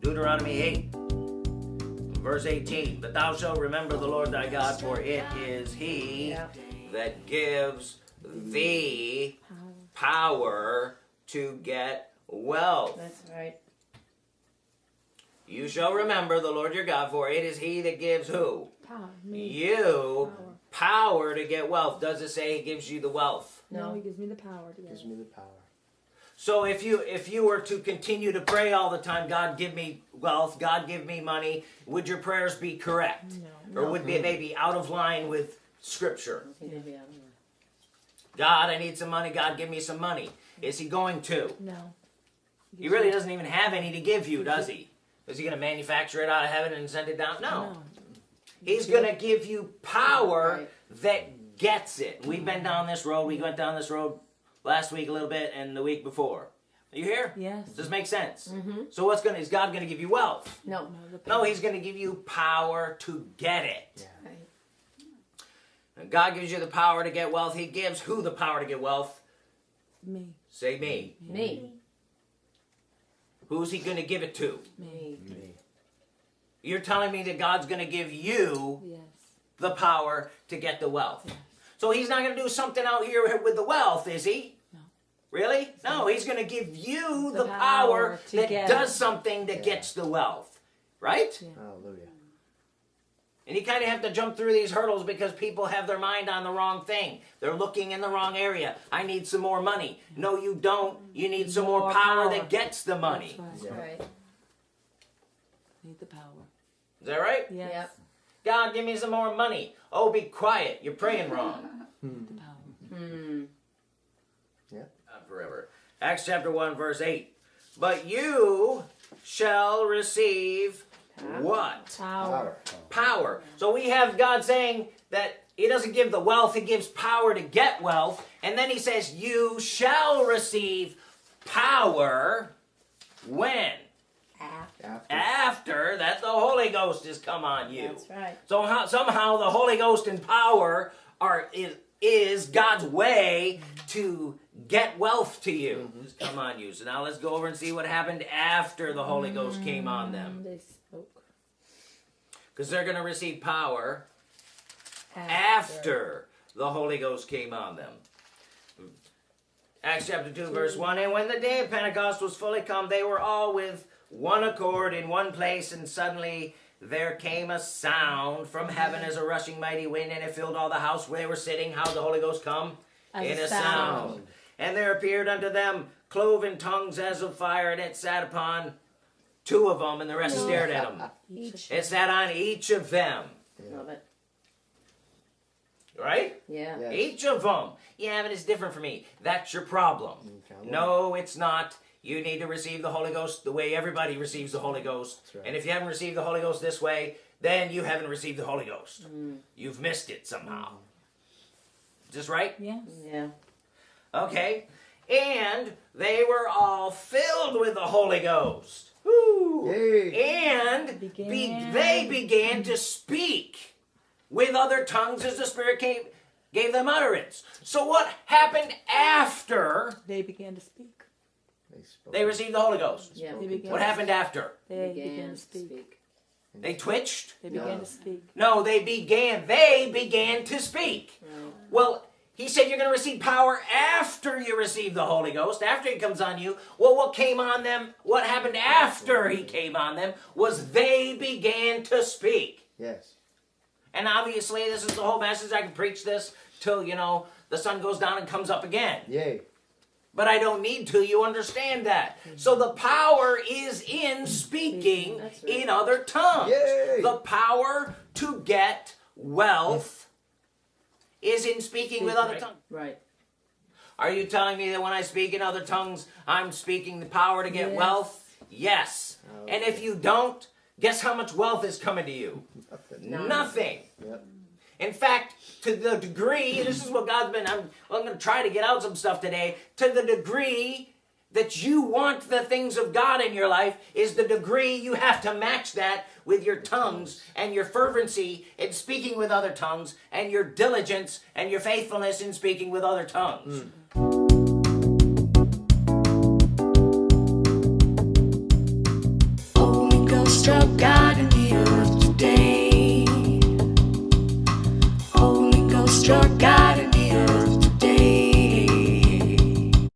Deuteronomy 8, verse 18. But thou shalt remember the Lord thy God, for it is he that gives thee power to get wealth. That's right. You shall remember the Lord your God, for it is he that gives who? Power. You Power. Power to get wealth. Does it say he gives you the wealth? No, No. he gives me the power to get Gives it. me the power. So if you if you were to continue to pray all the time, God give me wealth, God give me money, would your prayers be correct? No. Or would be, they be out of line with scripture? He did be out of line. God, I need some money, God give me some money. Is he going to? No. He really doesn't even have any to give you, does he? Is he going to manufacture it out of heaven and send it down? No. No. He's going to give you power Right. that gets it. We've been down this road. We went down this road last week a little bit and the week before. Are you here? Yes. Does this make sense? Mm-hmm. So what's going to, is God going to give you wealth? No. No, No, he's going to give you power to get it. Yeah. Right. And God gives you the power to get wealth. He gives who the power to get wealth? me. Say me. Me. Who's he going to give it to? Me. Me. You're telling me that God's going to give you Yes. the power to get the wealth. Yes. So he's not going to do something out here with the wealth, is he? No. Really? No, he's going to give you the, The power, power that get does something that Yeah. gets the wealth. Right? Yeah. Hallelujah. And you kind of have to jump through these hurdles because people have their mind on the wrong thing. They're looking in the wrong area. I need some more money. No, you don't. You need some more, More power, power. that gets the money. That's Yeah. right. Right. Need the power. Is that right? Yes. Yep. God, give me some more money. Oh, be quiet. You're praying wrong. The power. Hmm. Not forever. Acts chapter 1, verse 8. But you shall receive what? Power. Power. Power. So we have God saying that He doesn't give the wealth, He gives power to get wealth. And then He says, You shall receive power when? After. After. After that the Holy Ghost has come on you. That's right. So how, somehow the Holy Ghost and power are is, is God's way to get wealth to you. Mm-hmm. Just come on you. So now let's go over and see what happened after the Holy mm, Ghost came on them. Because they're going to receive power after the Holy Ghost came on them. Acts chapter 2, verse 1 And when the day of Pentecost was fully come, they were all with one accord in one place, and suddenly there came a sound from heaven as a rushing mighty wind, and it filled all the house where they were sitting. How did the Holy Ghost come? As in a a sound. sound. And there appeared unto them cloven tongues as of fire, and it sat upon two of them, and the rest stared at them. Each. It sat on each of them, Love it. right? Yeah. Yes. Each of them. Yeah, but it's different for me. That's your problem. Okay. No, it's not. You need to receive the Holy Ghost the way everybody receives the Holy Ghost. That's right. And if you haven't received the Holy Ghost this way, then you haven't received the Holy Ghost. Mm. You've missed it somehow. Is this right? Yes. Yeah. Okay. And they were all filled with the Holy Ghost. Woo. Yay. And be, they began to speak with other tongues as the Spirit came, gave them utterance. So what happened after They began to speak. They spoke. they received the Holy Ghost? Yeah. They began. What happened after? They Began began to to speak. speak. They twitched? They began No. to speak. No, they began. They began to speak. Right. Well, he said you're going to receive power after you receive the Holy Ghost, after he comes on you. Well, what came on them, what happened after he came on them, was they began to speak. Yes. And obviously, this is the whole message. I can preach this till, you know, the sun goes down and comes up again. Yay. But I don't need to. You understand that. Mm-hmm. So the power is in mm-hmm. speaking right. in other tongues. Yay. The power to get wealth is in speaking with other Right. tongues. Right. Are you telling me that when I speak in other tongues, I'm speaking the power to get Yes. wealth? Yes. And if you don't, guess how much wealth is coming to you? Nothing. Nothing. Yep. In fact, to the degree, this is what God's been, I'm, well, I'm going to try to get out some stuff today, to the degree that you want the things of God in your life is the degree you have to match that with your tongues and your fervency in speaking with other tongues and your diligence and your faithfulness in speaking with other tongues. Holy